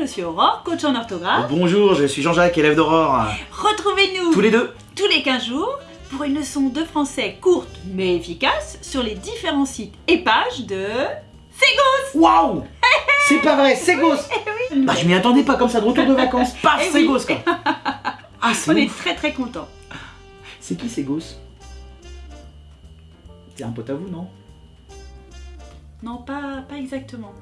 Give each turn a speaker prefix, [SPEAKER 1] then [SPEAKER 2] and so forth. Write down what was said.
[SPEAKER 1] je suis Aurore, coach en orthographe.
[SPEAKER 2] Bonjour, je suis Jean-Jacques, élève d'Aurore.
[SPEAKER 1] Retrouvez-nous
[SPEAKER 2] Tous les deux
[SPEAKER 1] tous les 15 jours pour une leçon de français courte mais efficace sur les différents sites et pages de Segos.
[SPEAKER 2] Waouh C'est pas vrai, c'est eh Bah je m'y attendais pas comme ça, de retour de vacances, paf,
[SPEAKER 1] eh
[SPEAKER 2] Ségos quoi Ah
[SPEAKER 1] On est très très contents.
[SPEAKER 2] C'est qui Ségos C'est un pote à vous, non?
[SPEAKER 1] Non, pas, pas exactement.